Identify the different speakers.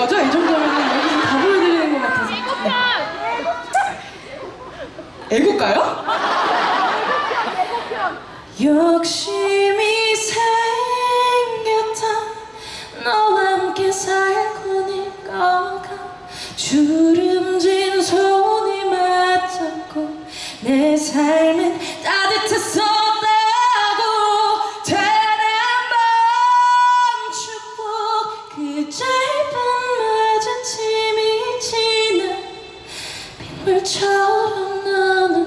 Speaker 1: 거죠? 이 정도면 여기서 다 보여드리는 것 같아서. 네. 애국가요?
Speaker 2: 욕심이 생겼다. 너와 함께 살고 니까 주름진 손이 맞잡고 내 삶은 별처럼 나는